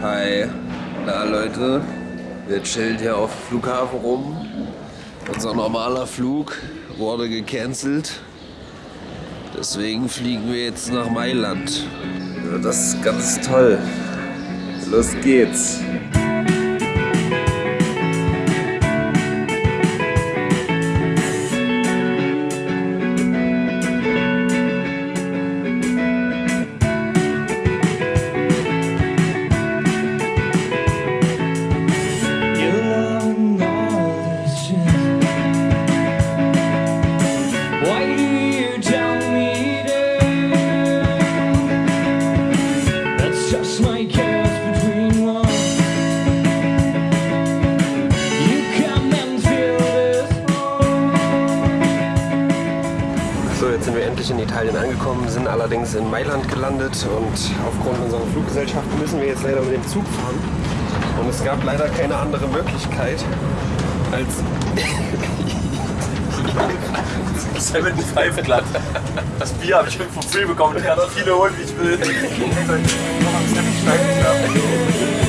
Hi. Na Leute, wir chillen hier auf dem Flughafen rum. Unser normaler Flug wurde gecancelt. Deswegen fliegen wir jetzt nach Mailand. Das ist ganz toll. Los geht's. Angekommen, sind allerdings in Mailand gelandet und aufgrund unserer Fluggesellschaft müssen wir jetzt leider mit dem Zug fahren. Und es gab leider keine andere Möglichkeit, als 75 glatt. Das Bier habe ich schon vom Free bekommen. Ich kann so viele holen, wie ich will.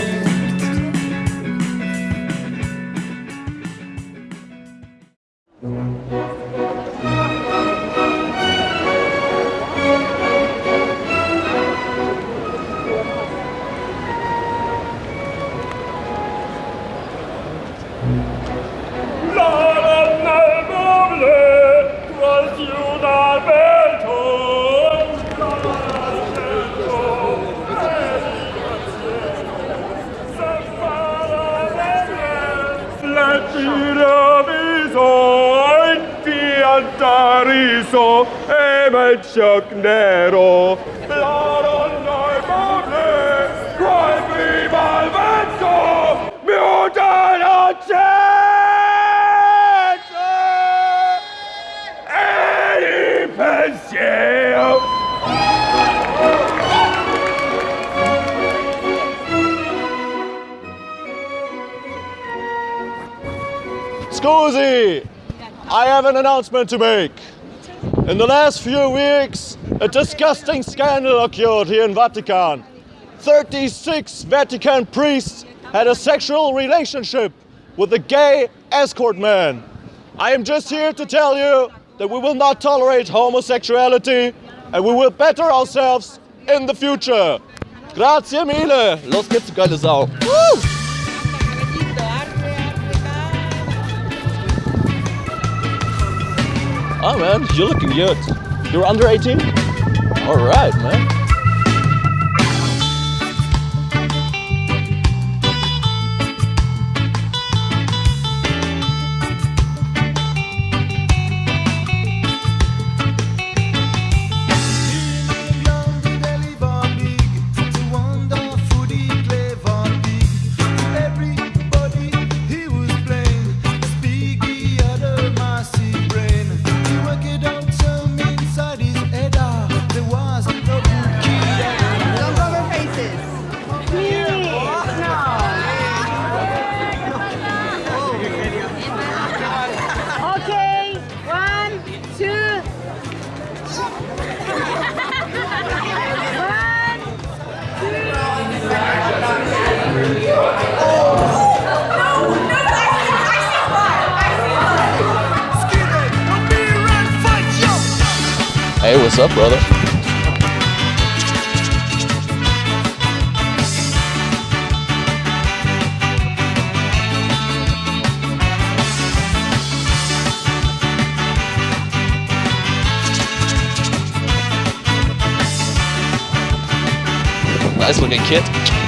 Nero. Blood on my cry me mutant! Any! Scusi! I have an announcement to make. In the last few weeks, a disgusting scandal occurred here in Vatican. 36 Vatican priests had a sexual relationship with a gay escort man. I am just here to tell you that we will not tolerate homosexuality and we will better ourselves in the future. Grazie mille. Los geht's, geile Sau. Woo! Oh man, you're looking good. You're under 18? Alright, man. Hey, what's up, brother? Nice looking kid.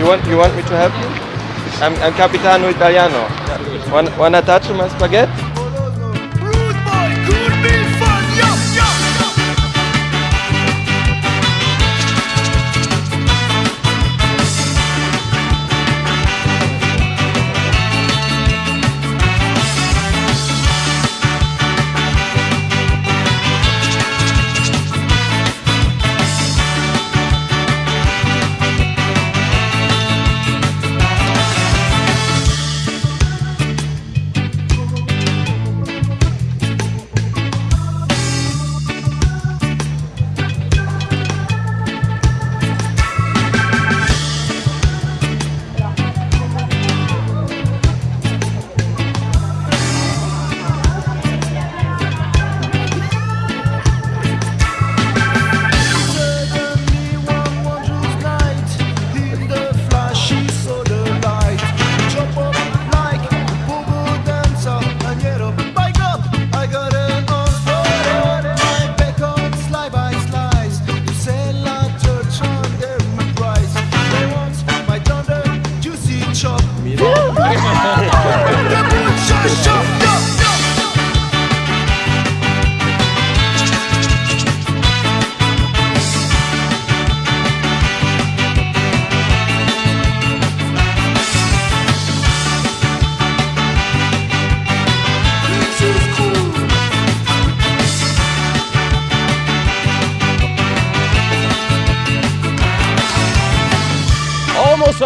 You want you want me to help you? I'm, I'm Capitano Italiano. Wanna, wanna touch my spaghetti?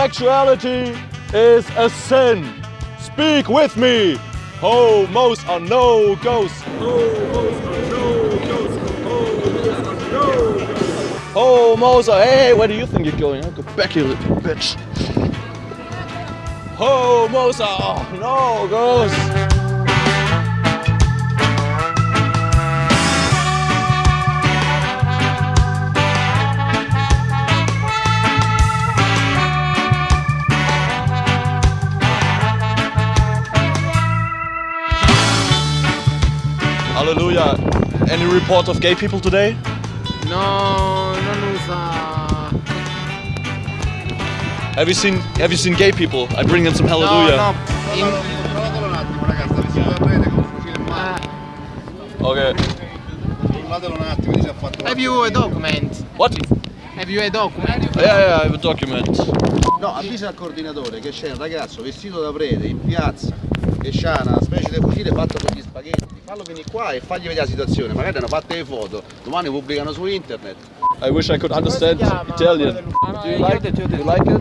Homosexuality is a sin. Speak with me. Homos are no ghosts. Homos are. Hey, where do you think you're going? I'll go back here, little bitch. Homos are no ghosts. Hallelujah. Any report of gay people today? No, non usa. Have you seen Have you seen gay people? I bring them some hallelujah. No, no. In, Provatelo un attimo ragazzi, vestito da prete con un fucile in mano. Okay. Ha have you a document? What? Have you a document? Yeah, yeah, I have a document. No, avvisa al coordinatore che c'è un ragazzo vestito da prete in piazza che c'ha una specie di fucile fatto con gli spaghetti. Fallo venire qua e fagli vedere la situazione. Magari hanno fatte le foto, domani pubblicano su internet. I wish I could understand Italian. Do you like it? Do you like it?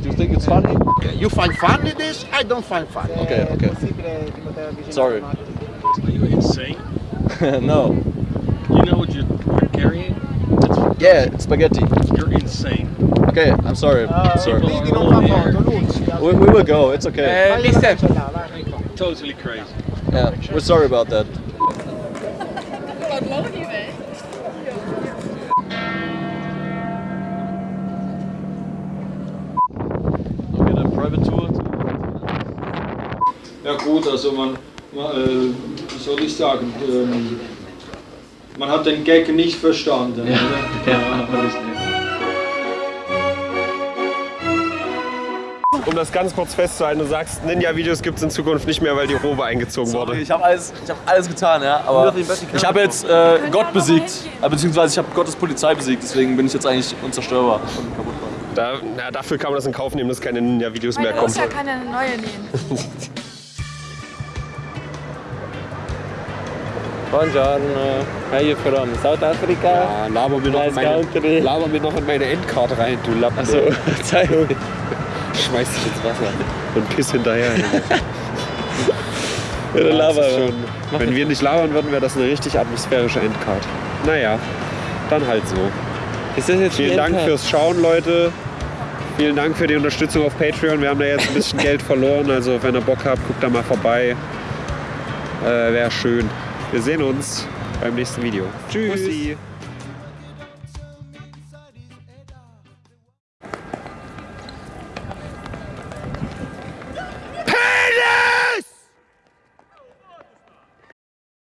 Do you think it's funny? You find funny this? I don't find funny. Okay, okay. Sorry. Are you insane? no. You know what you're carrying? Yeah, spaghetti. You're insane. Okay, I'm sorry. I'm sorry. We, we will go. It's okay. Eh, mister. Totally crazy. Yeah, we're sorry about that. Okay, then private tour. Ja gut, also man, man äh, wie soll ich sagen, ähm, man hat den Gag nicht verstanden. oder? Ja, Um das ganz kurz festzuhalten, du sagst, Ninja-Videos gibt es in Zukunft nicht mehr, weil die Robe eingezogen wurde. Ich habe alles, ich hab alles getan, ja. Aber ich habe jetzt äh, Gott besiegt, äh, beziehungsweise ich habe Gottes Polizei besiegt, deswegen bin ich jetzt eigentlich unzerstörbar und kaputtbar. Da, na, dafür kann man das in Kauf nehmen, dass keine Ninja-Videos mehr kommen. Mutter kann eine neue nähen. Buongiorno. Are you from South Africa? Ja, laber mir, noch in meine, laber mir noch in meine Endcard rein, du Lappen. Also, Zeig. Schmeiß dich ins Wasser und piss hinterher. Ja, Ja, ist schon, wenn wir nicht labern würden, wäre das eine richtig atmosphärische Endcard. Naja, dann halt so. Ist das jetzt Vielen Dank Endcard? fürs Schauen, Leute. Vielen Dank für die Unterstützung auf Patreon. Wir haben da jetzt ein bisschen Geld verloren. Also, wenn ihr Bock habt, guckt da mal vorbei. Äh, Wäre schön. Wir sehen uns beim nächsten Video. Tschüss.